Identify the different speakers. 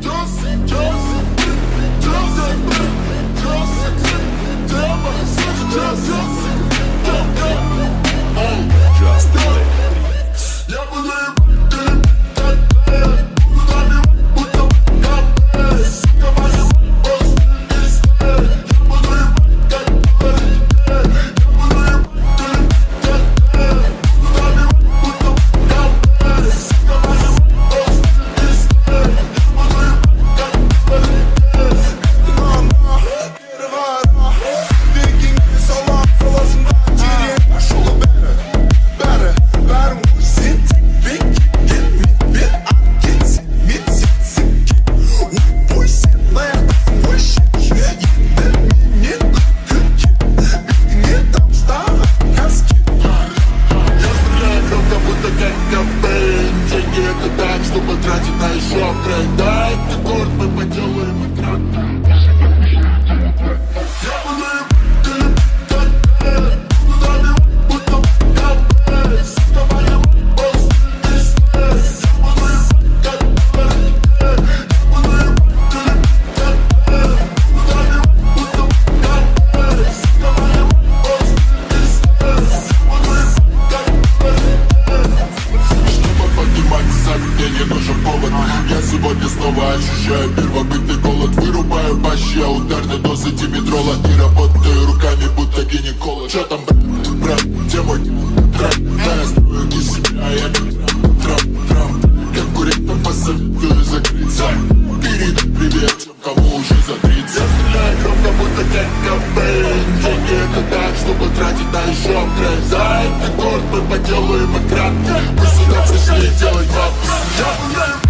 Speaker 1: Just, just. потратить на еще трек Да, это город, мы поделаем экран. сегодня снова ощущаю. Первобытный голод Вырубаю бащи, а ударной дозы димедрола И работаю руками, будто гинеколог. Чё там, брат, где мой трап? Да, я строю не себя, я как трап, трап Конкурентам посоветую закрыться. Перед привет тем, кому уже за 30 Я стреляю громко, будто Кэт Кобейн Деньги это так, чтобы тратить на еще трэп За этот город мы поделаем и Мы сюда пришли делать бабки. Я